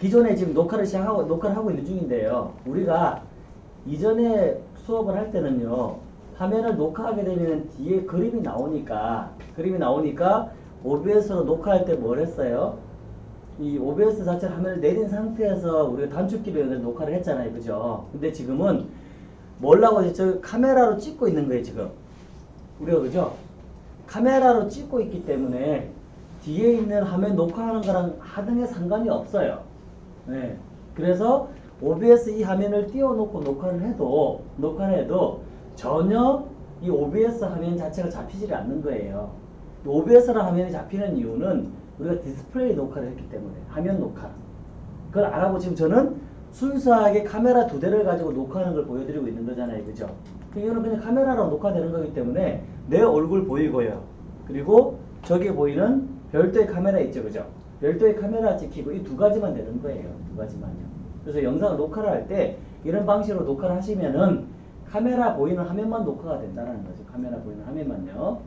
기존에 지금 녹화를 시작하고 녹화를 하고 있는 중인데요. 우리가 이전에 수업을 할 때는요. 화면을 녹화하게 되면 뒤에 그림이 나오니까 그림이 나오니까 OBS로 녹화할 때 뭘 했어요? 이 OBS 자체를 화면을 내린 상태에서 우리가 단축키로 연결 녹화를 했잖아요. 그죠? 근데 지금은 뭘라고? 저 카메라로 찍고 있는 거예요, 지금. 우리가 그죠? 카메라로 찍고 있기 때문에 뒤에 있는 화면 녹화하는 거랑 하등에 상관이 없어요. 네. 그래서 OBS 이 화면을 띄워놓고 녹화를 해도 녹화를 해도 전혀 이 OBS 화면 자체가 잡히지 않는 거예요. OBS라는 화면이 잡히는 이유는 우리가 디스플레이 녹화를 했기 때문에 화면 녹화. 그걸 알아고 지금 저는 순수하게 카메라 두 대를 가지고 녹화하는 걸 보여드리고 있는 거잖아요. 그죠? 이거는 그냥 카메라로 녹화되는 거기 때문에 내 얼굴 보이고요. 그리고 저기 보이는 별도의 카메라 있죠. 그죠? 별도의 카메라 찍히고 이 두 가지만 되는 거예요. 두 가지만요. 그래서 영상을 녹화를 할 때 이런 방식으로 녹화를 하시면은 카메라 보이는 화면만 녹화가 된다는 거죠. 카메라 보이는 화면만요.